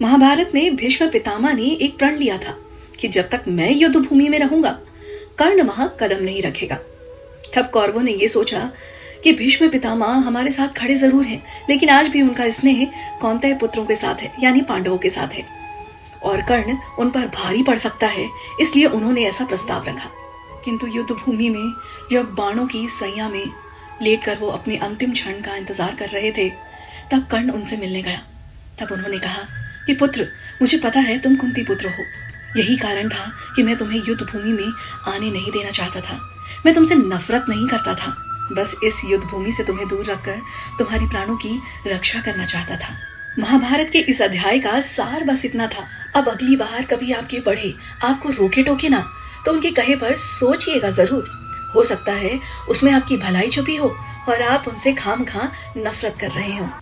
महाभारत में भीष्म पितामह ने एक प्रण लिया था कि जब तक मैं युद्ध भूमि में रहूँगा, कर्ण वहाँ कदम नहीं रखेगा। तब कौरवों ने यह सोचा कि भीष्म पितामह हमारे साथ खड़े ज़रूर हैं, लेकिन आज भी उनका स्नेह कौनते पुत्रों के साथ है, यानी पांडवों के साथ है। और कर्ण उन पर भारी पड़ सकता है, इसलिए उन्होंने ऐसा प्रस्ताव रखा। किंतु युद्ध भूमि में जब बाणों की सैया में लेटकर वो अपने अंतिम क्षण का इंतज़ार कर रहे थे, तब कर्ण उनसे मिलने गया। तब उन्होंने कहा कि पुत्र, मुझे पता है तुम कुंती पुत्र हो। यही कारण था कि मैं तुम्हें युद्ध भूमि में आने नहीं देना चाहता था। मैं तुमसे नफरत नहीं करता था। बस इस युद्ध भूमि से तुम्हें दूर रखकर तुम्हारी प्राणों की रक्षा करना चाहता था। महाभारत के इस अध्याय का सार बस इतना था। अब अगली बार कभी आपके बढ़े आपको रोके टोके ना तो उनके कहे पर सोचिएगा ज़रूर। हो सकता है उसमें आपकी भलाई छुपी हो और आप उनसे खाम खा नफरत कर रहे हो।